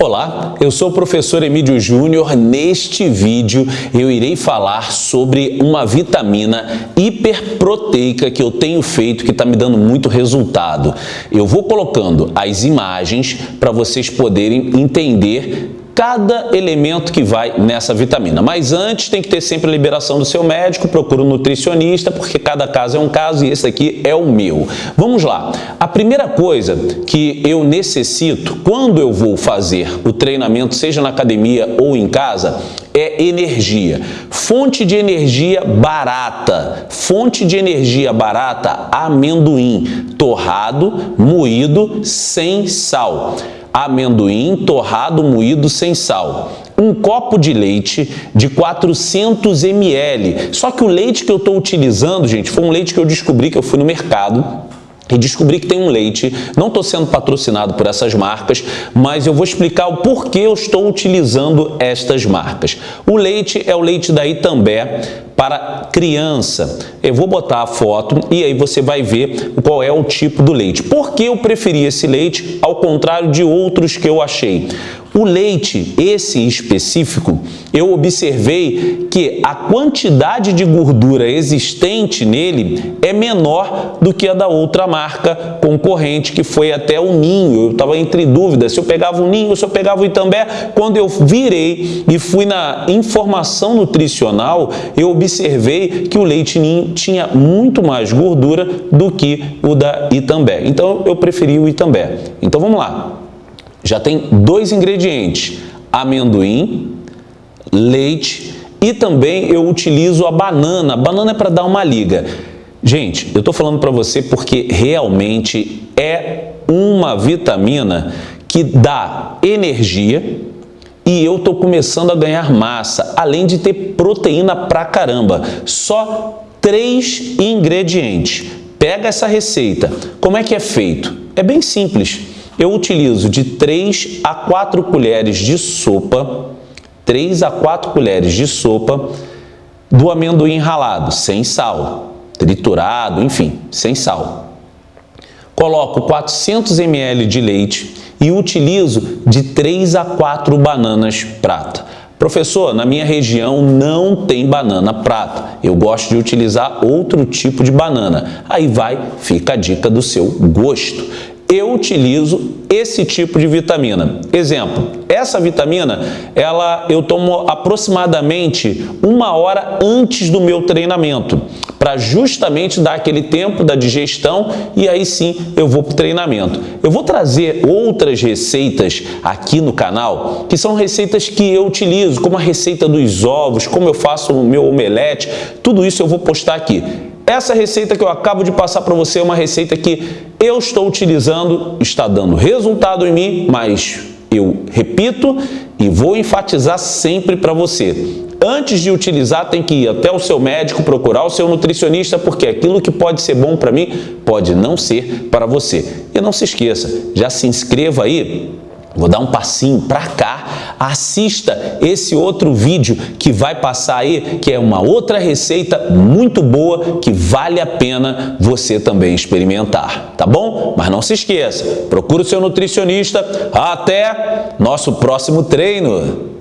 Olá, eu sou o professor Emílio Júnior. Neste vídeo eu irei falar sobre uma vitamina hiperproteica que eu tenho feito que está me dando muito resultado. Eu vou colocando as imagens para vocês poderem entender cada elemento que vai nessa vitamina. Mas antes tem que ter sempre a liberação do seu médico, procura um nutricionista, porque cada caso é um caso e esse aqui é o meu. Vamos lá. A primeira coisa que eu necessito quando eu vou fazer o treinamento, seja na academia ou em casa, é energia. Fonte de energia barata. Fonte de energia barata, amendoim, torrado, moído, sem sal amendoim torrado moído sem sal, um copo de leite de 400 ml. Só que o leite que eu estou utilizando, gente, foi um leite que eu descobri que eu fui no mercado e descobri que tem um leite, não estou sendo patrocinado por essas marcas, mas eu vou explicar o porquê eu estou utilizando estas marcas. O leite é o leite da Itambé para criança. Eu vou botar a foto e aí você vai ver qual é o tipo do leite. Por que eu preferi esse leite ao contrário de outros que eu achei? O leite, esse específico, eu observei que a quantidade de gordura existente nele é menor do que a da outra marca concorrente, que foi até o Ninho. Eu estava entre dúvidas se eu pegava o Ninho ou se eu pegava o Itambé. Quando eu virei e fui na informação nutricional, eu observei que o leite Ninho tinha muito mais gordura do que o da Itambé. Então, eu preferi o Itambé. Então, vamos lá já tem dois ingredientes, amendoim, leite e também eu utilizo a banana. A banana é para dar uma liga. Gente, eu estou falando para você porque realmente é uma vitamina que dá energia e eu estou começando a ganhar massa, além de ter proteína pra caramba. Só três ingredientes. Pega essa receita. Como é que é feito? É bem simples eu utilizo de 3 a 4 colheres de sopa, 3 a 4 colheres de sopa do amendoim ralado, sem sal, triturado, enfim, sem sal. Coloco 400 ml de leite e utilizo de 3 a 4 bananas prata. Professor, na minha região não tem banana prata. Eu gosto de utilizar outro tipo de banana. Aí vai, fica a dica do seu gosto eu utilizo esse tipo de vitamina. Exemplo, essa vitamina, ela eu tomo aproximadamente uma hora antes do meu treinamento, para justamente dar aquele tempo da digestão e aí sim eu vou para o treinamento. Eu vou trazer outras receitas aqui no canal, que são receitas que eu utilizo, como a receita dos ovos, como eu faço o meu omelete, tudo isso eu vou postar aqui. Essa receita que eu acabo de passar para você é uma receita que eu estou utilizando, está dando resultado em mim, mas eu repito e vou enfatizar sempre para você. Antes de utilizar, tem que ir até o seu médico, procurar o seu nutricionista, porque aquilo que pode ser bom para mim, pode não ser para você. E não se esqueça, já se inscreva aí Vou dar um passinho para cá, assista esse outro vídeo que vai passar aí, que é uma outra receita muito boa que vale a pena você também experimentar, tá bom? Mas não se esqueça, procure o seu nutricionista. Até nosso próximo treino!